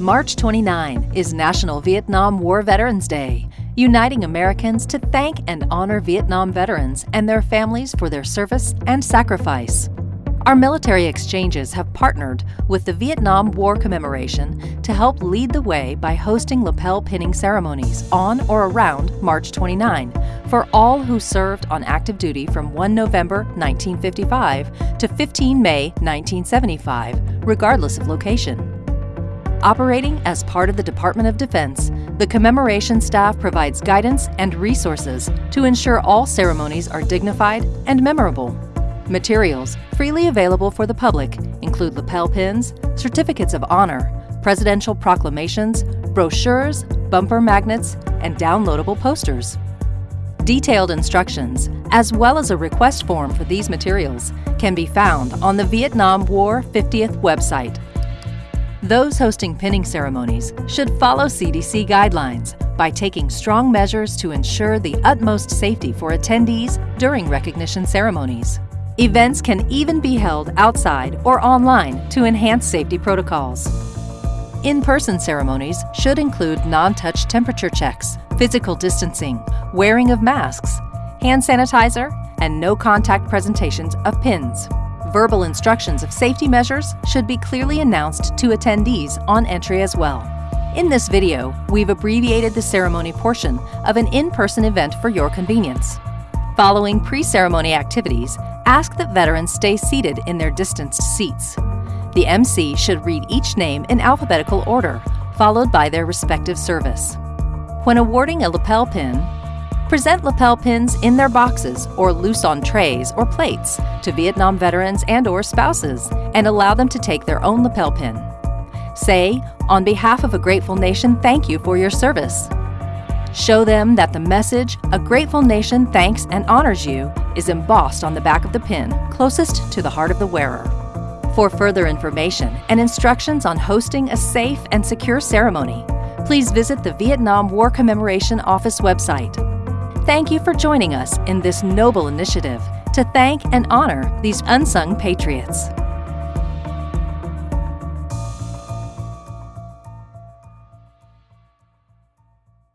March 29 is National Vietnam War Veterans Day, uniting Americans to thank and honor Vietnam veterans and their families for their service and sacrifice. Our military exchanges have partnered with the Vietnam War Commemoration to help lead the way by hosting lapel pinning ceremonies on or around March 29 for all who served on active duty from 1 November 1955 to 15 May 1975, regardless of location. Operating as part of the Department of Defense, the commemoration staff provides guidance and resources to ensure all ceremonies are dignified and memorable. Materials freely available for the public include lapel pins, certificates of honor, presidential proclamations, brochures, bumper magnets, and downloadable posters. Detailed instructions, as well as a request form for these materials, can be found on the Vietnam War 50th website those hosting pinning ceremonies should follow CDC guidelines by taking strong measures to ensure the utmost safety for attendees during recognition ceremonies. Events can even be held outside or online to enhance safety protocols. In-person ceremonies should include non-touch temperature checks, physical distancing, wearing of masks, hand sanitizer, and no-contact presentations of pins. Verbal instructions of safety measures should be clearly announced to attendees on entry as well. In this video, we've abbreviated the ceremony portion of an in-person event for your convenience. Following pre-ceremony activities, ask that veterans stay seated in their distanced seats. The MC should read each name in alphabetical order, followed by their respective service. When awarding a lapel pin, Present lapel pins in their boxes or loose on trays or plates to Vietnam veterans and or spouses and allow them to take their own lapel pin. Say, on behalf of a grateful nation, thank you for your service. Show them that the message, a grateful nation thanks and honors you, is embossed on the back of the pin, closest to the heart of the wearer. For further information and instructions on hosting a safe and secure ceremony, please visit the Vietnam War Commemoration Office website Thank you for joining us in this noble initiative to thank and honor these unsung patriots.